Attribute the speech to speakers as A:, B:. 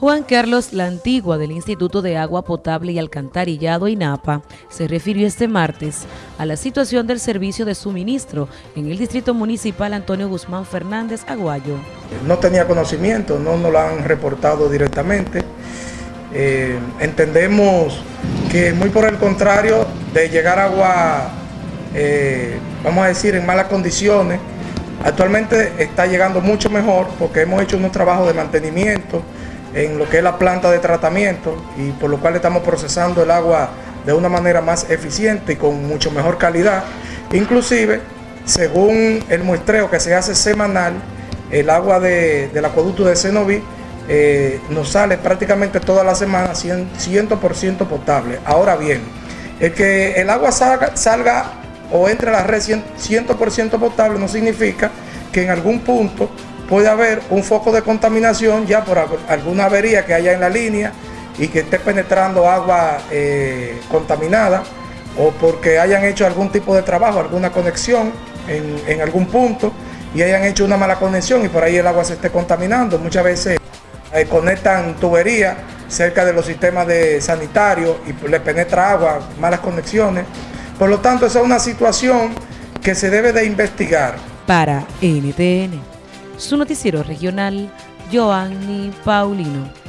A: Juan Carlos La Antigua del Instituto de Agua Potable y Alcantarillado INAPA se refirió este martes a la situación del servicio de suministro en el Distrito Municipal Antonio Guzmán Fernández Aguayo.
B: No tenía conocimiento, no nos lo han reportado directamente. Eh, entendemos que muy por el contrario de llegar agua, eh, vamos a decir, en malas condiciones, actualmente está llegando mucho mejor porque hemos hecho unos trabajos de mantenimiento, en lo que es la planta de tratamiento y por lo cual estamos procesando el agua de una manera más eficiente y con mucho mejor calidad. Inclusive, según el muestreo que se hace semanal, el agua del acueducto de Cenoví eh, nos sale prácticamente toda la semana 100%, potable. Ahora bien, el que el agua salga o entre a la red 100% potable no significa que en algún punto puede haber un foco de contaminación ya por alguna avería que haya en la línea y que esté penetrando agua eh, contaminada o porque hayan hecho algún tipo de trabajo, alguna conexión en, algún punto y hayan hecho una mala conexión y por ahí el agua se esté contaminando. Muchas veces eh, conectan tuberías cerca de los sistemas de sanitarios y le penetra agua, malas conexiones. Por lo tanto, esa es una situación que se debe de investigar.
A: Para NTN su noticiero regional, Joanny Paulino.